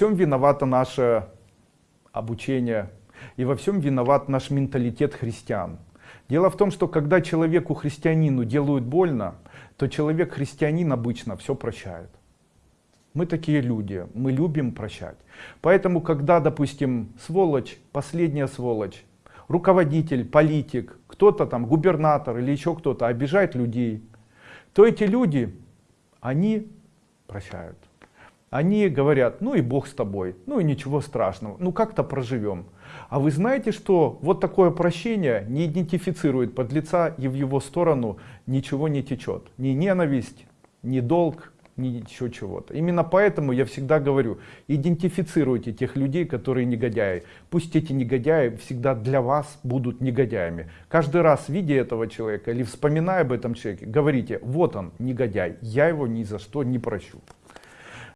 всем виновато наше обучение и во всем виноват наш менталитет христиан. Дело в том, что когда человеку христианину делают больно, то человек христианин обычно все прощает. Мы такие люди, мы любим прощать. Поэтому, когда, допустим, сволочь, последняя сволочь, руководитель, политик, кто-то там, губернатор или еще кто-то обижает людей, то эти люди, они прощают. Они говорят, ну и Бог с тобой, ну и ничего страшного, ну как-то проживем. А вы знаете, что вот такое прощение не идентифицирует подлеца и в его сторону ничего не течет. Ни ненависть, ни долг, ни еще чего-то. Именно поэтому я всегда говорю, идентифицируйте тех людей, которые негодяи. Пусть эти негодяи всегда для вас будут негодяями. Каждый раз, видя этого человека или вспоминая об этом человеке, говорите, вот он, негодяй, я его ни за что не прощу.